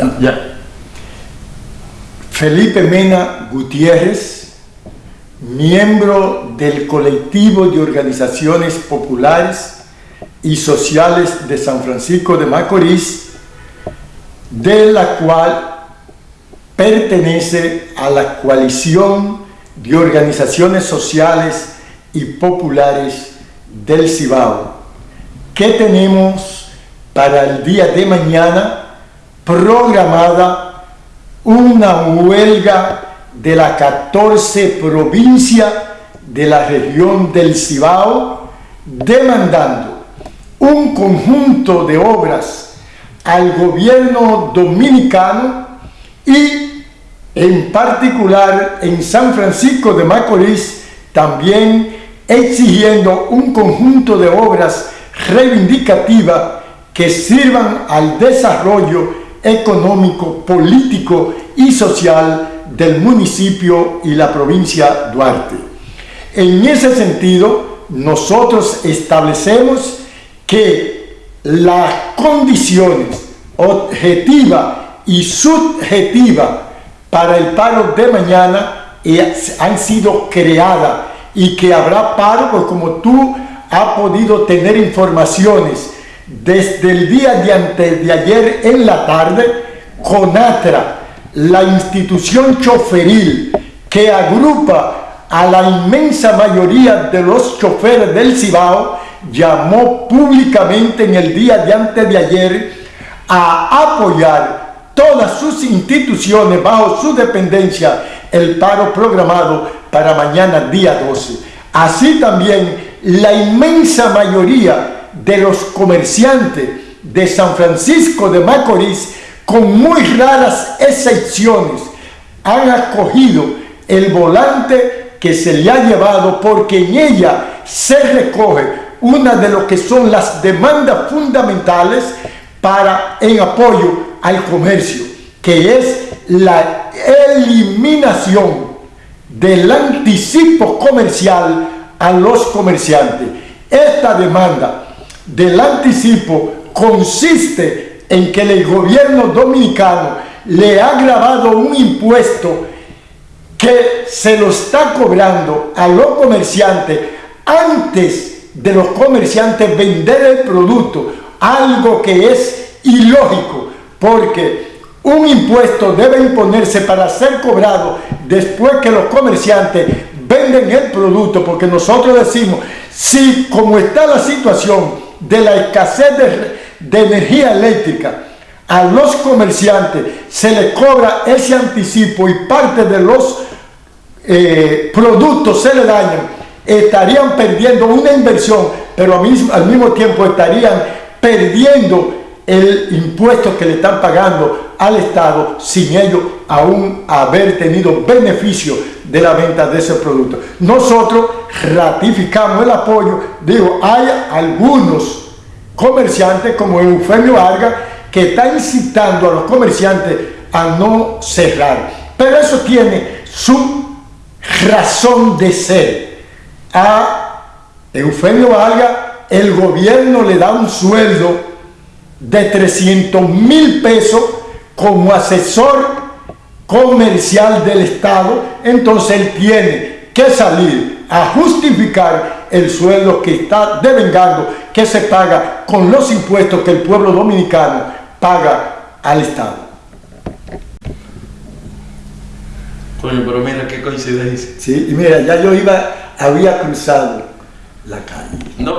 Ya. ya. Felipe Mena Gutiérrez, miembro del colectivo de organizaciones populares y sociales de San Francisco de Macorís, de la cual pertenece a la coalición de organizaciones sociales y populares del Cibao, que tenemos para el día de mañana programada una huelga de la 14 provincia de la región del Cibao demandando un conjunto de obras al gobierno dominicano y en particular en San Francisco de Macorís también exigiendo un conjunto de obras reivindicativas que sirvan al desarrollo económico, político y social del municipio y la provincia Duarte. En ese sentido, nosotros establecemos que las condiciones objetivas y subjetivas para el paro de mañana han sido creadas y que habrá paro, pues como tú has podido tener informaciones desde el día de antes de ayer en la tarde, CONATRA, la institución choferil que agrupa a la inmensa mayoría de los choferes del Cibao, llamó públicamente en el día de antes de ayer a apoyar todas sus instituciones bajo su dependencia el paro programado para mañana día 12. Así también la inmensa mayoría de los comerciantes de San Francisco de Macorís, con muy raras excepciones, han acogido el volante que se le ha llevado porque en ella se recoge una de lo que son las demandas fundamentales para en apoyo al comercio, que es la eliminación del anticipo comercial a los comerciantes. Esta demanda del anticipo consiste en que el gobierno dominicano le ha grabado un impuesto que se lo está cobrando a los comerciantes antes de los comerciantes vender el producto, algo que es ilógico, porque un impuesto debe imponerse para ser cobrado después que los comerciantes venden el producto, porque nosotros decimos, si como está la situación, de la escasez de, energía eléctrica a los comerciantes se les cobra ese anticipo y parte de los eh, productos se le dañan, estarían perdiendo una inversión, pero mismo, al mismo tiempo estarían perdiendo el impuesto que le están pagando al Estado sin ellos aún haber tenido beneficio de la venta de ese producto. Nosotros ratificamos el apoyo, digo, hay algunos comerciantes como Eufemio Vargas que está incitando a los comerciantes a no cerrar. Pero eso tiene su razón de ser. A Eufemio Vargas el gobierno le da un sueldo de 300 mil pesos como asesor comercial del Estado, entonces él tiene que salir a justificar el sueldo que está devengando, que se paga con los impuestos que el pueblo dominicano paga al Estado. Coño, pero mira qué coincidencia. Sí, y mira, ya yo iba, había cruzado la calle. No.